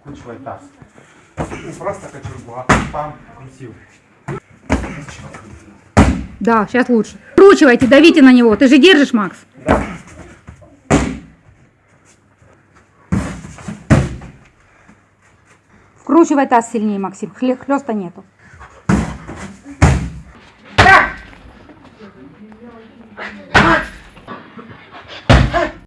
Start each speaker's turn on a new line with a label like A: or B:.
A: Вкручивай таз. Не ну, просто кочергу, а пам, крутил.
B: Да, сейчас лучше. Вкручивайте, давите на него. Ты же держишь, Макс?
A: Да.
B: Вкручивай таз сильнее, Максим. Хлеста нету.